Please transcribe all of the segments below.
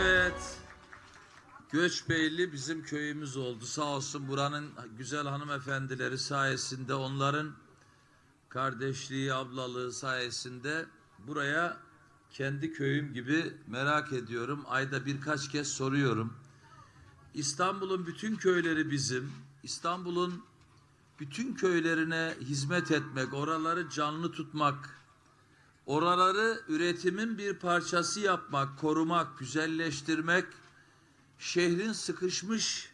Evet. Göçbeyli bizim köyümüz oldu. Sağ olsun buranın güzel hanımefendileri sayesinde onların kardeşliği, ablalığı sayesinde buraya kendi köyüm gibi merak ediyorum. Ayda birkaç kez soruyorum. İstanbul'un bütün köyleri bizim. İstanbul'un bütün köylerine hizmet etmek, oraları canlı tutmak, oraları üretimin bir parçası yapmak, korumak, güzelleştirmek, şehrin sıkışmış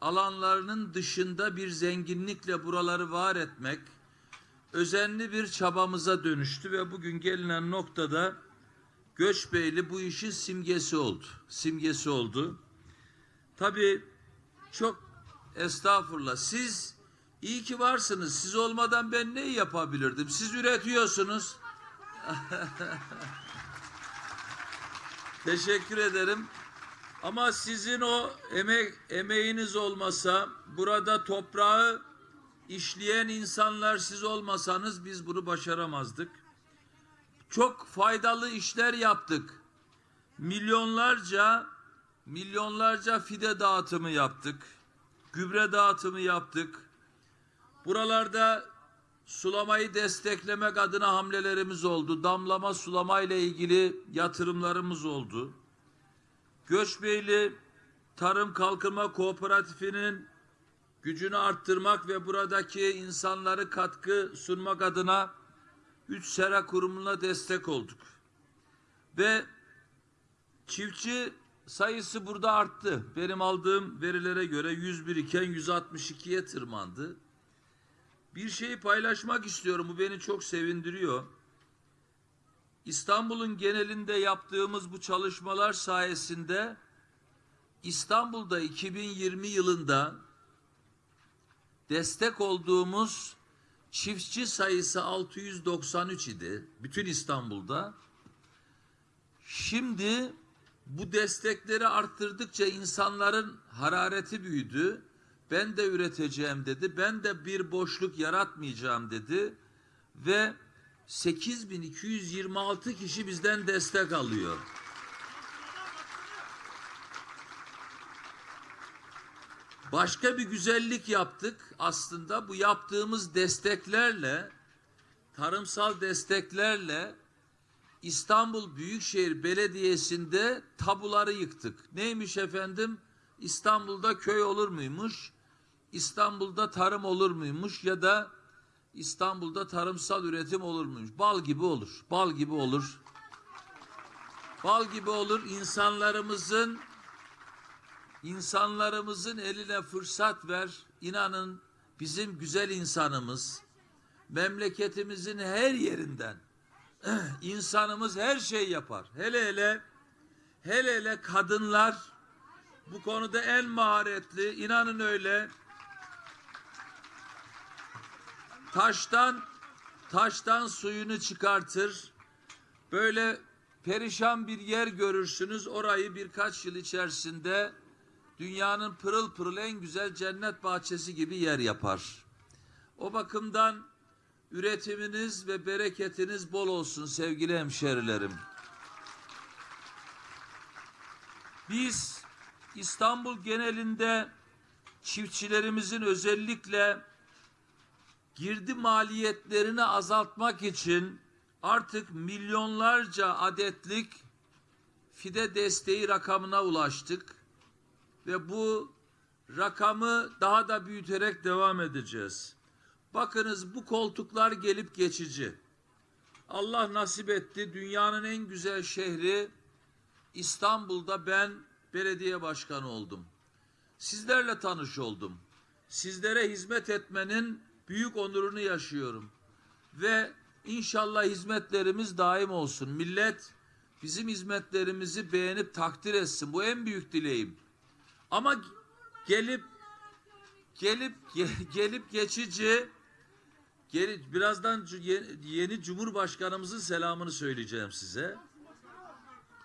alanlarının dışında bir zenginlikle buraları var etmek özenli bir çabamıza dönüştü ve bugün gelinen noktada Göçbeyli bu işin simgesi oldu. Simgesi oldu. Tabii çok estağfurullah. Siz iyi ki varsınız. Siz olmadan ben ne yapabilirdim? Siz üretiyorsunuz. Teşekkür ederim. Ama sizin o emek emeğiniz olmasa, burada toprağı işleyen insanlar siz olmasanız biz bunu başaramazdık. Çok faydalı işler yaptık. Milyonlarca milyonlarca fide dağıtımı yaptık. Gübre dağıtımı yaptık. Buralarda sulamayı desteklemek adına hamlelerimiz oldu. Damlama sulama ile ilgili yatırımlarımız oldu. Göçbeyli Tarım Kalkınma Kooperatifinin gücünü arttırmak ve buradaki insanları katkı sunmak adına üç sera kurumuna destek olduk. Ve çiftçi sayısı burada arttı. Benim aldığım verilere göre 101 iken 162'ye tırmandı. Bir şeyi paylaşmak istiyorum. Bu beni çok sevindiriyor. İstanbul'un genelinde yaptığımız bu çalışmalar sayesinde İstanbul'da 2020 yılında destek olduğumuz çiftçi sayısı 693 idi. Bütün İstanbul'da. Şimdi bu destekleri arttırdıkça insanların harareti büyüdü. Ben de üreteceğim dedi. Ben de bir boşluk yaratmayacağım dedi. Ve 8226 kişi bizden destek alıyor. Başka bir güzellik yaptık. Aslında bu yaptığımız desteklerle, tarımsal desteklerle İstanbul Büyükşehir Belediyesi'nde tabuları yıktık. Neymiş efendim? İstanbul'da köy olur muymuş? İstanbul'da tarım olur muymuş? Ya da İstanbul'da tarımsal üretim olur muymuş? Bal gibi olur. Bal gibi olur. Bal gibi olur. İnsanlarımızın insanlarımızın eline fırsat ver. İnanın bizim güzel insanımız memleketimizin her yerinden insanımız her şey yapar. Hele hele hele hele kadınlar bu konuda en maharetli. İnanın öyle. Taştan taştan suyunu çıkartır. Böyle perişan bir yer görürsünüz. Orayı birkaç yıl içerisinde dünyanın pırıl pırıl en güzel cennet bahçesi gibi yer yapar. O bakımdan üretiminiz ve bereketiniz bol olsun sevgili hemşerilerim. Biz İstanbul genelinde çiftçilerimizin özellikle girdi maliyetlerini azaltmak için artık milyonlarca adetlik fide desteği rakamına ulaştık ve bu rakamı daha da büyüterek devam edeceğiz. Bakınız bu koltuklar gelip geçici. Allah nasip etti dünyanın en güzel şehri İstanbul'da ben belediye başkanı oldum. Sizlerle tanış oldum. Sizlere hizmet etmenin büyük onurunu yaşıyorum. Ve inşallah hizmetlerimiz daim olsun. Millet bizim hizmetlerimizi beğenip takdir etsin. Bu en büyük dileğim. Ama gelip gelip ge- gelip geçici birazdan yeni Cumhurbaşkanımızın selamını söyleyeceğim size.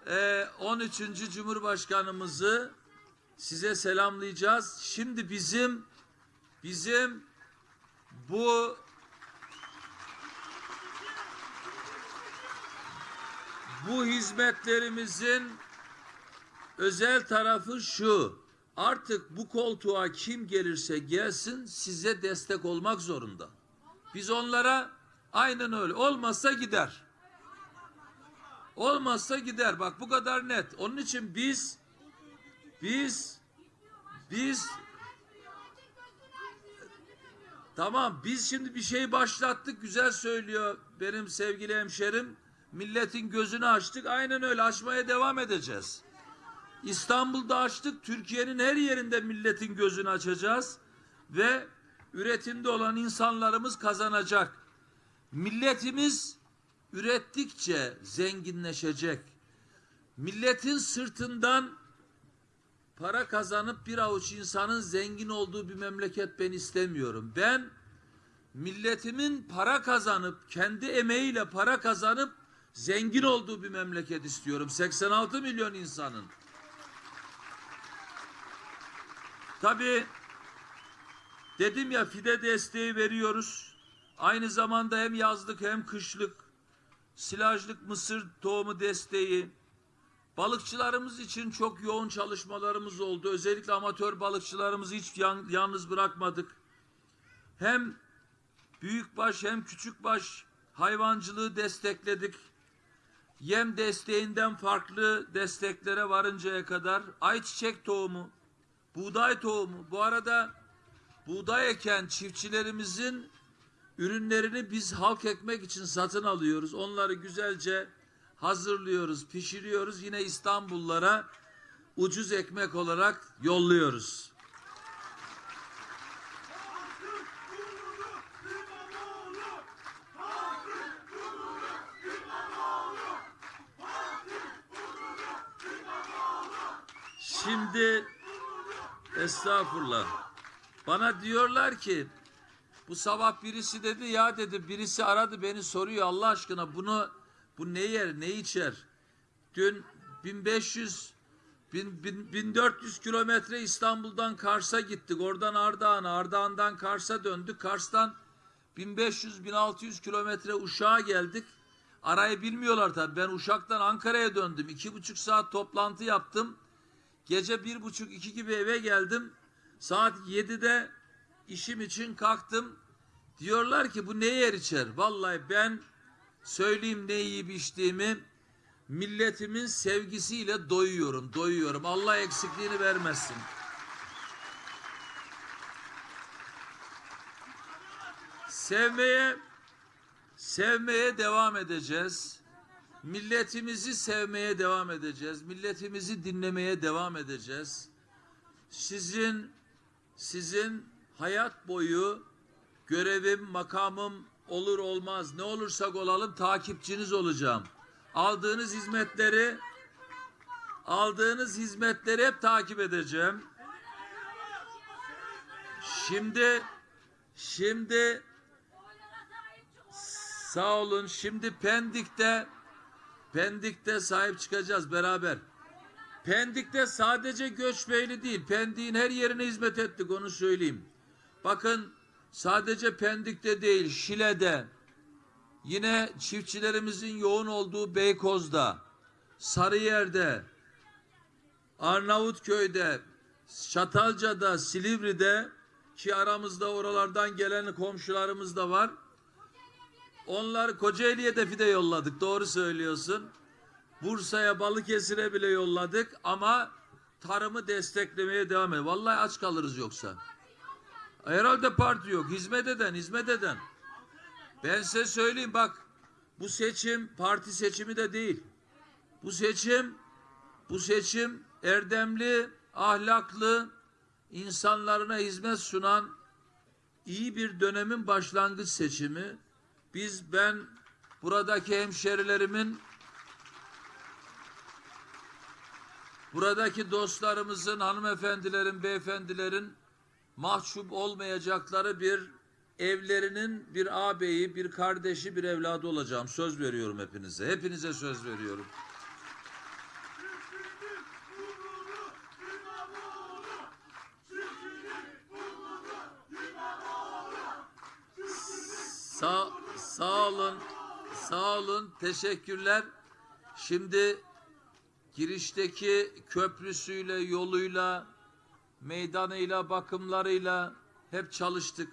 Ee, 13. Cumhurbaşkanımızı size selamlayacağız. Şimdi bizim bizim bu bu hizmetlerimizin özel tarafı şu. Artık bu koltuğa kim gelirse gelsin size destek olmak zorunda. Biz onlara aynen öyle. Olmazsa gider. Olmazsa gider. Bak bu kadar net. Onun için biz biz biz Tamam biz şimdi bir şey başlattık güzel söylüyor benim sevgili hemşerim. Milletin gözünü açtık aynen öyle açmaya devam edeceğiz. İstanbul'da açtık Türkiye'nin her yerinde milletin gözünü açacağız. Ve üretimde olan insanlarımız kazanacak. Milletimiz ürettikçe zenginleşecek. Milletin sırtından para kazanıp bir avuç insanın zengin olduğu bir memleket ben istemiyorum. Ben milletimin para kazanıp kendi emeğiyle para kazanıp zengin olduğu bir memleket istiyorum. 86 milyon insanın. Tabii dedim ya fide desteği veriyoruz. Aynı zamanda hem yazlık hem kışlık silajlık mısır tohumu desteği, Balıkçılarımız için çok yoğun çalışmalarımız oldu. Özellikle amatör balıkçılarımızı hiç yalnız bırakmadık. Hem büyükbaş hem küçükbaş hayvancılığı destekledik. Yem desteğinden farklı desteklere varıncaya kadar ayçiçek tohumu, buğday tohumu. Bu arada buğday eken çiftçilerimizin ürünlerini biz halk ekmek için satın alıyoruz. Onları güzelce hazırlıyoruz, pişiriyoruz. Yine İstanbullara ucuz ekmek olarak yolluyoruz. Şimdi estağfurullah. Bana diyorlar ki bu sabah birisi dedi ya dedi birisi aradı beni soruyor Allah aşkına bunu bu ne yer ne içer? Dün 1500 bin, bin- 1400 kilometre İstanbul'dan Kars'a gittik. Oradan Ardahan'a, Ardahan'dan Kars'a döndük. Kars'tan 1500-1600 kilometre Uşak'a geldik. Arayı bilmiyorlar tabii. Ben Uşak'tan Ankara'ya döndüm. iki buçuk saat toplantı yaptım. Gece bir buçuk iki gibi eve geldim. Saat 7'de işim için kalktım. Diyorlar ki bu ne yer içer? Vallahi ben söyleyeyim ne yiyip içtiğimi milletimin sevgisiyle doyuyorum, doyuyorum. Allah eksikliğini vermesin. Sevmeye sevmeye devam edeceğiz. Milletimizi sevmeye devam edeceğiz. Milletimizi dinlemeye devam edeceğiz. Sizin sizin hayat boyu görevim, makamım olur olmaz ne olursak olalım takipçiniz olacağım. Aldığınız hizmetleri aldığınız hizmetleri hep takip edeceğim. Şimdi şimdi sağ olun. Şimdi Pendik'te Pendik'te sahip çıkacağız beraber. Pendik'te sadece Göçbeyli değil, Pendik'in her yerine hizmet ettik onu söyleyeyim. Bakın sadece Pendik'te değil, Şile'de, yine çiftçilerimizin yoğun olduğu Beykoz'da, Sarıyer'de, Arnavutköy'de, Çatalca'da, Silivri'de ki aramızda oralardan gelen komşularımız da var. Onlar Kocaeli'ye de fide yolladık. Doğru söylüyorsun. Bursa'ya, Balıkesir'e bile yolladık ama tarımı desteklemeye devam ediyor. Vallahi aç kalırız yoksa. Herhalde parti yok. Hizmet eden, hizmet eden. Ben size söyleyeyim bak bu seçim parti seçimi de değil. Bu seçim bu seçim erdemli, ahlaklı, insanlarına hizmet sunan iyi bir dönemin başlangıç seçimi. Biz ben buradaki hemşerilerimin buradaki dostlarımızın, hanımefendilerin, beyefendilerin mahcup olmayacakları bir evlerinin bir ağabeyi, bir kardeşi, bir evladı olacağım. Söz veriyorum hepinize. Hepinize söz veriyorum. Sağ, sağ olun. Sağ olun. Teşekkürler. Şimdi girişteki köprüsüyle, yoluyla, meydanıyla, bakımlarıyla hep çalıştık.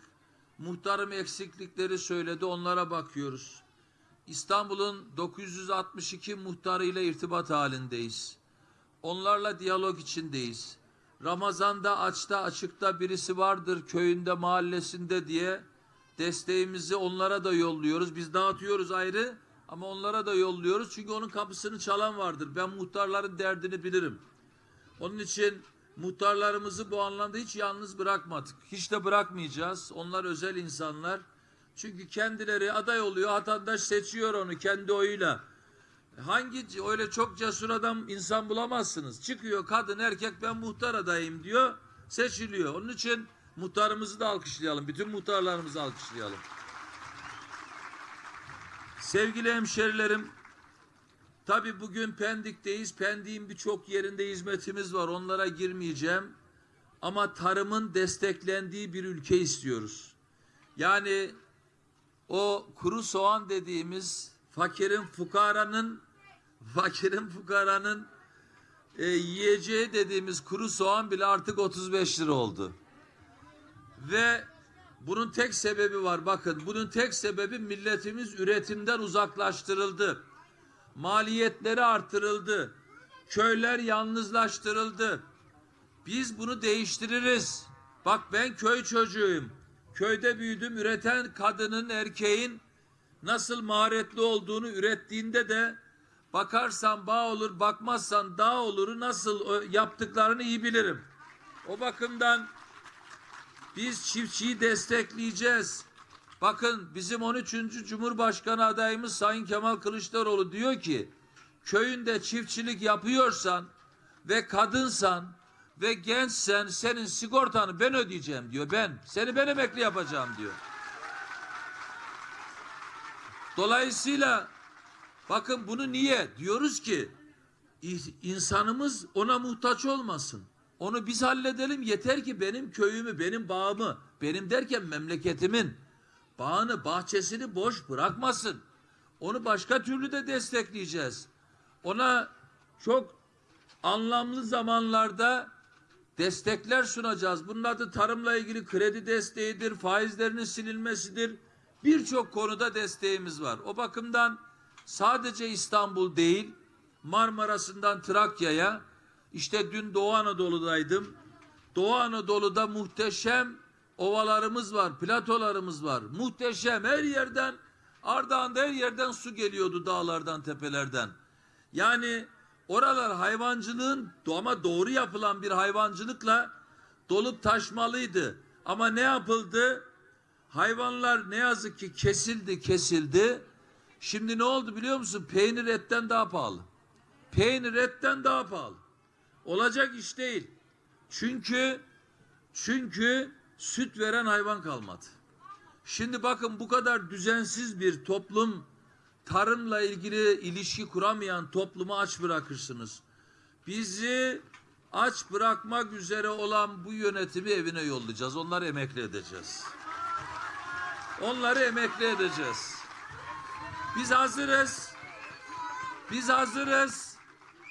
Muhtarım eksiklikleri söyledi, onlara bakıyoruz. İstanbul'un 962 muhtarıyla irtibat halindeyiz. Onlarla diyalog içindeyiz. Ramazan'da açta açıkta birisi vardır köyünde mahallesinde diye desteğimizi onlara da yolluyoruz. Biz dağıtıyoruz ayrı ama onlara da yolluyoruz. Çünkü onun kapısını çalan vardır. Ben muhtarların derdini bilirim. Onun için muhtarlarımızı bu anlamda hiç yalnız bırakmadık. Hiç de bırakmayacağız. Onlar özel insanlar. Çünkü kendileri aday oluyor. Vatandaş seçiyor onu kendi oyuyla. Hangi öyle çok cesur adam insan bulamazsınız. Çıkıyor kadın erkek ben muhtar adayım diyor. Seçiliyor. Onun için muhtarımızı da alkışlayalım. Bütün muhtarlarımızı alkışlayalım. Sevgili hemşerilerim, tabi bugün Pendik'teyiz. Pendik'in birçok yerinde hizmetimiz var. Onlara girmeyeceğim. Ama tarımın desteklendiği bir ülke istiyoruz. Yani o kuru soğan dediğimiz fakirin fukaranın fakirin fukaranın e, yiyeceği dediğimiz kuru soğan bile artık 35 lira oldu. Ve bunun tek sebebi var bakın bunun tek sebebi milletimiz üretimden uzaklaştırıldı. Maliyetleri artırıldı. Köyler yalnızlaştırıldı. Biz bunu değiştiririz. Bak ben köy çocuğuyum. Köyde büyüdüm. Üreten kadının, erkeğin nasıl maharetli olduğunu ürettiğinde de bakarsan bağ olur, bakmazsan dağ oluru nasıl yaptıklarını iyi bilirim. O bakımdan biz çiftçiyi destekleyeceğiz. Bakın bizim 13. Cumhurbaşkanı adayımız Sayın Kemal Kılıçdaroğlu diyor ki köyünde çiftçilik yapıyorsan ve kadınsan ve gençsen senin sigortanı ben ödeyeceğim diyor ben. Seni ben emekli yapacağım diyor. Dolayısıyla bakın bunu niye diyoruz ki insanımız ona muhtaç olmasın. Onu biz halledelim yeter ki benim köyümü, benim bağımı, benim derken memleketimin bağını, bahçesini boş bırakmasın. Onu başka türlü de destekleyeceğiz. Ona çok anlamlı zamanlarda destekler sunacağız. Bunun adı tarımla ilgili kredi desteğidir, faizlerinin silinmesidir. Birçok konuda desteğimiz var. O bakımdan sadece İstanbul değil, Marmara'sından Trakya'ya, işte dün Doğu Anadolu'daydım. Doğu Anadolu'da muhteşem ovalarımız var, platolarımız var. Muhteşem her yerden, Ardahan'da her yerden su geliyordu dağlardan, tepelerden. Yani oralar hayvancılığın ama doğru yapılan bir hayvancılıkla dolup taşmalıydı. Ama ne yapıldı? Hayvanlar ne yazık ki kesildi, kesildi. Şimdi ne oldu biliyor musun? Peynir etten daha pahalı. Peynir etten daha pahalı. Olacak iş değil. Çünkü çünkü süt veren hayvan kalmadı. Şimdi bakın bu kadar düzensiz bir toplum tarımla ilgili ilişki kuramayan toplumu aç bırakırsınız. Bizi aç bırakmak üzere olan bu yönetimi evine yollayacağız. Onları emekli edeceğiz. Onları emekli edeceğiz. Biz hazırız. Biz hazırız.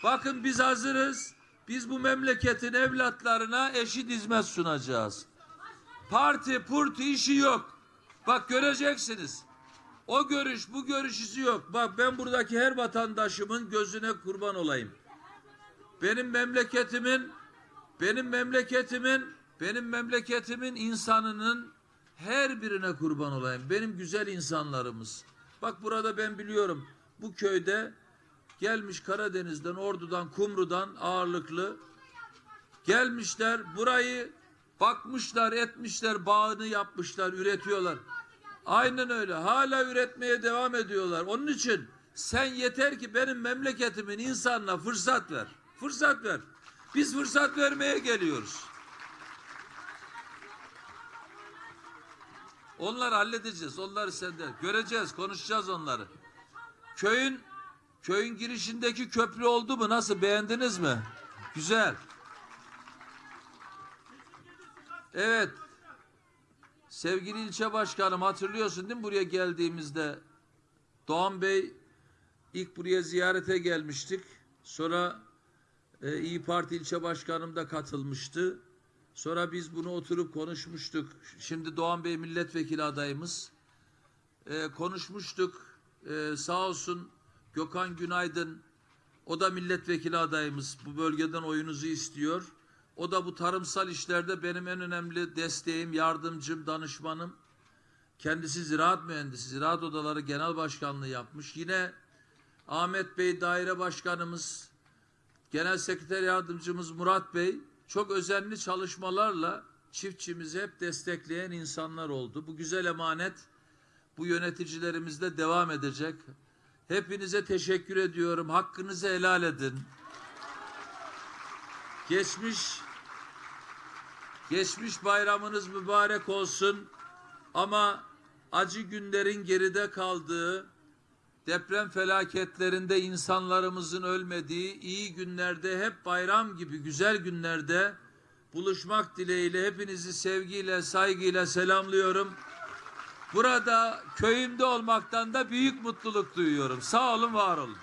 Bakın biz hazırız. Biz bu memleketin evlatlarına eşit hizmet sunacağız. Parti purti işi yok. Bak göreceksiniz. O görüş bu görüş işi yok. Bak ben buradaki her vatandaşımın gözüne kurban olayım. Benim memleketimin benim memleketimin benim memleketimin insanının her birine kurban olayım. Benim güzel insanlarımız. Bak burada ben biliyorum bu köyde gelmiş Karadeniz'den, Ordu'dan, Kumru'dan ağırlıklı gelmişler burayı bakmışlar, etmişler, bağını yapmışlar, üretiyorlar. Aynen öyle. Hala üretmeye devam ediyorlar. Onun için sen yeter ki benim memleketimin insanına fırsat ver. Fırsat ver. Biz fırsat vermeye geliyoruz. Onları halledeceğiz. Onları sende. Göreceğiz, konuşacağız onları. Köyün köyün girişindeki köprü oldu mu? Nasıl beğendiniz mi? Güzel. Evet. Sevgili ilçe başkanım hatırlıyorsun değil mi buraya geldiğimizde Doğan Bey ilk buraya ziyarete gelmiştik. Sonra E, İyi Parti ilçe başkanım da katılmıştı. Sonra biz bunu oturup konuşmuştuk. Şimdi Doğan Bey milletvekili adayımız. E, konuşmuştuk. E, sağ olsun Gökhan Günaydın o da milletvekili adayımız. Bu bölgeden oyunuzu istiyor. O da bu tarımsal işlerde benim en önemli desteğim, yardımcım, danışmanım. Kendisi ziraat mühendisi, ziraat odaları genel başkanlığı yapmış. Yine Ahmet Bey daire başkanımız, genel sekreter yardımcımız Murat Bey çok özenli çalışmalarla çiftçimizi hep destekleyen insanlar oldu. Bu güzel emanet bu yöneticilerimizde devam edecek. Hepinize teşekkür ediyorum. Hakkınızı helal edin. Geçmiş geçmiş bayramınız mübarek olsun. Ama acı günlerin geride kaldığı, deprem felaketlerinde insanlarımızın ölmediği, iyi günlerde hep bayram gibi güzel günlerde buluşmak dileğiyle hepinizi sevgiyle, saygıyla selamlıyorum. Burada köyümde olmaktan da büyük mutluluk duyuyorum. Sağ olun, var olun.